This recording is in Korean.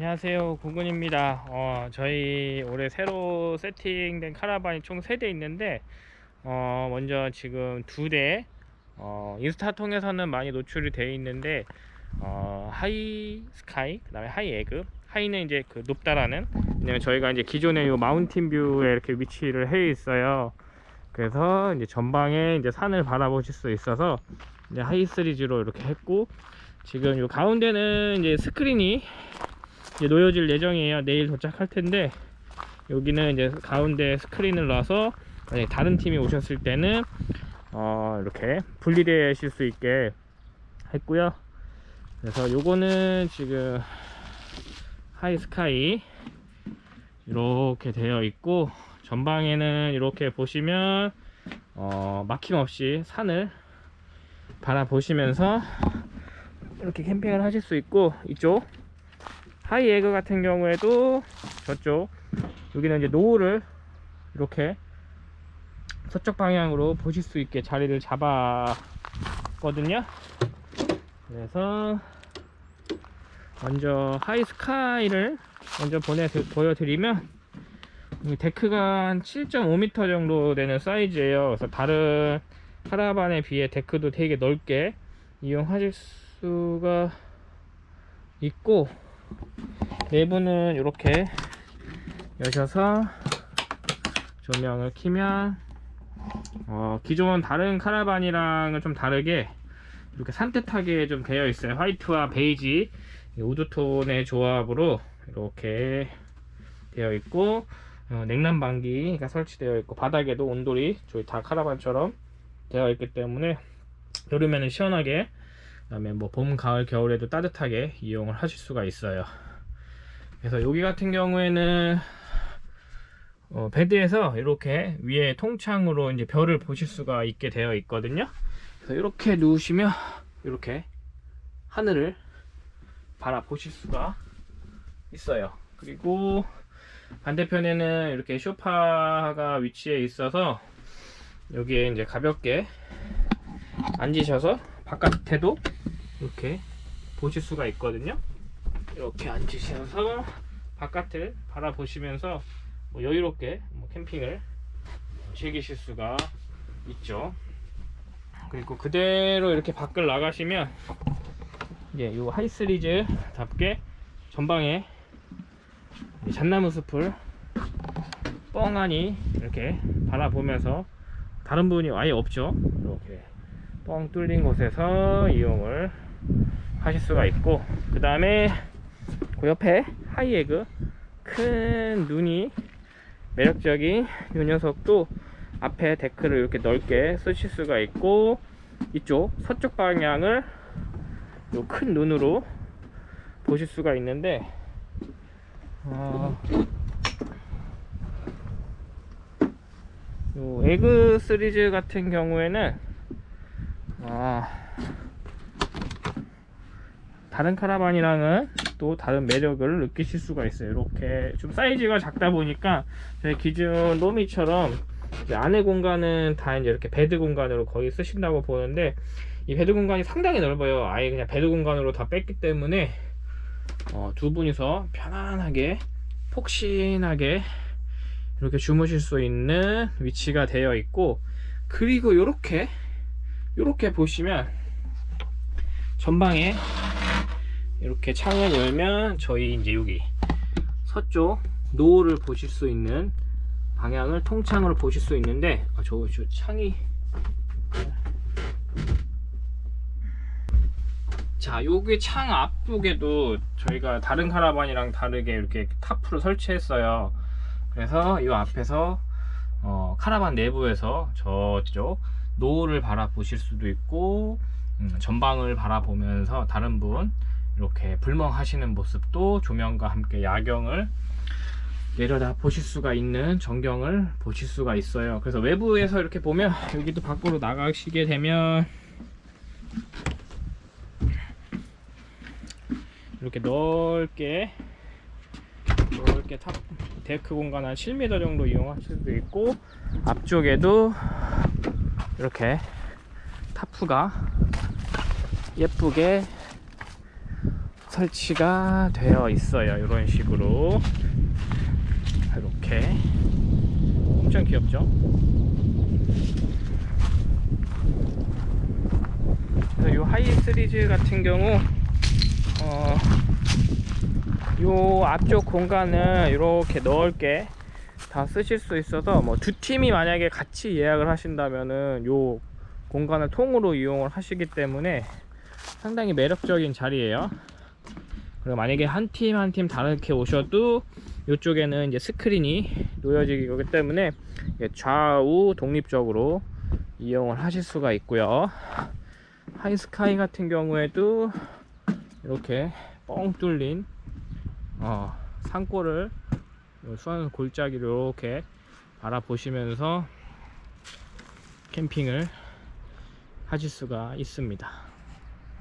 안녕하세요. 구근입니다. 어, 저희 올해 새로 세팅된 카라반이 총 3대 있는데 어, 먼저 지금 두대 어, 인스타 통해서는 많이 노출이 되어 있는데 어, high sky 그 다음에 high egg high는 이제 그 높다라는 왜냐면 저희가 이제 기존에 요 mountain view에 이렇게 위치를 해 있어요. 그래서 이제 전방에 이제 산을 바라보실 수 있어서 이제 high 시리즈로 이렇게 했고 지금 요 가운데는 이제 스크린이 이제 놓여질 예정이에요. 내일 도착할 텐데 여기는 이제 가운데 스크린을 놔서 다른 팀이 오셨을 때는 어 이렇게 분리되실 수 있게 했고요. 그래서 요거는 지금 하이스카이 이렇게 되어 있고 전방에는 이렇게 보시면 어 막힘없이 산을 바라보시면서 이렇게 캠핑을 하실 수 있고 이쪽 high egg 같은 경우에도 저쪽 여기는 이제 노을을 이렇게 서쪽 방향으로 보실 수 있게 자리를 잡았거든요. 그래서 먼저 high sky를 먼저 보내 보여드리면 이 deck가 한 7.5m 정도 되는 사이즈예요. 그래서 다른 카라반에 비해 데크도 되게 넓게 이용하실 수가 있고 내부는 이렇게 여셔서 조명을 키면 어, 기존 다른 카라반이랑은 좀 다르게 이렇게 산뜻하게 좀 되어 있어요. 화이트와 베이지 우드톤의 조합으로 이렇게 되어 있고 어, 냉난방기가 설치되어 있고 바닥에도 온돌이 저희 다 카라반처럼 되어 있기 때문에 여름에는 시원하게 그 다음에 뭐 봄, 가을, 겨울에도 따뜻하게 이용을 하실 수가 있어요. 그래서 여기 같은 경우에는 어, 베드에서 이렇게 위에 통창으로 이제 별을 보실 수가 있게 되어 있거든요. 그래서 이렇게 누우시면 이렇게 하늘을 바라보실 수가 있어요. 그리고 반대편에는 이렇게 쇼파가 위치해 있어서 여기에 이제 가볍게 앉으셔서 바깥에도 이렇게 보실 수가 있거든요. 이렇게 앉으셔서 바깥을 바라보시면서 뭐 여유롭게 뭐 캠핑을 즐기실 수가 있죠. 그리고 그대로 이렇게 밖을 나가시면 이제 요 하이스리즈 답게 전방에 잣나무 숲을 뻥하니 이렇게 바라보면서 다른 분이 아예 없죠. 이렇게 뻥 뚫린 곳에서 이용을 하실 수가 있고 그 다음에 그 옆에 하이에그 큰 눈이 매력적인 이 녀석도 앞에 데크를 이렇게 넓게 쓰실 수가 있고 이쪽 서쪽 방향을 요큰 눈으로 보실 수가 있는데 어, 요 에그 시리즈 같은 경우에는 아, 다른 카라반이랑은 또 다른 매력을 느끼실 수가 있어요. 이렇게 좀 사이즈가 작다 보니까 저희 기존 로미처럼 안에 공간은 다 이제 이렇게 bed 공간으로 거의 쓰신다고 보는데 이 bed 공간이 상당히 넓어요. 아예 그냥 bed 공간으로 다 뺐기 때문에 어, 두 분이서 편안하게 폭신하게 이렇게 주무실 수 있는 위치가 되어 있고 그리고 이렇게 이렇게 보시면 전방에 이렇게 창을 열면 저희 이제 여기 서쪽 노을을 보실 수 있는 방향을 통창으로 보실 수 있는데 아, 저, 저 창이 자 여기 창 앞쪽에도 저희가 다른 카라반이랑 다르게 이렇게 타프를 설치했어요. 그래서 이 앞에서 어, 카라반 내부에서 저쪽 노을을 바라보실 수도 있고 음, 전방을 바라보면서 다른 분 이렇게 불멍하시는 모습도 조명과 함께 야경을 내려다 보실 수가 있는 전경을 보실 수가 있어요. 그래서 외부에서 이렇게 보면 여기도 밖으로 나가시게 되면 이렇게 넓게 넓게 top deck 공간 한 7m 정도 이용하실 수도 있고 앞쪽에도 이렇게 타프가 예쁘게 설치가 되어 있어요. 이런 식으로. 이렇게. 엄청 귀엽죠? 그래서 이 하이 시리즈 같은 경우 어, 요 앞쪽 공간을 이렇게 넓게 다 쓰실 수 있어서 뭐 두 팀이 만약에 같이 예약을 하신다면은 요 공간을 통으로 이용을 하시기 때문에 상당히 매력적인 자리예요. 그리고 만약에 한 팀 한 팀 다르게 오셔도 이쪽에는 이제 스크린이 놓여지기 때문에 좌우 독립적으로 이용을 하실 수가 있고요. 하이스카이 같은 경우에도 이렇게 뻥 뚫린 어, 산골을 수완 골짜기를 이렇게 바라보시면서 캠핑을 하실 수가 있습니다